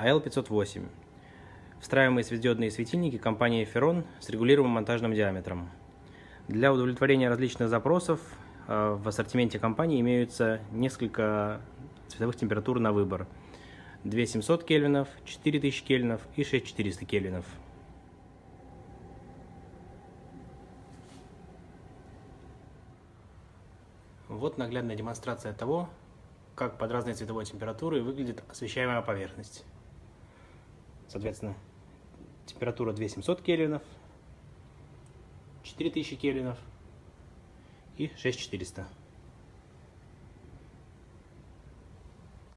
АЛ-508. Встраиваемые светодиодные светильники компании Ferron с регулируемым монтажным диаметром. Для удовлетворения различных запросов э, в ассортименте компании имеются несколько цветовых температур на выбор. 2700 кельвинов, 4000 кельвинов и 6400 кельвинов. Вот наглядная демонстрация того, как под разной цветовой температурой выглядит освещаемая поверхность. Соответственно, температура 2700 кельвинов, 4000 кельвинов и 6400.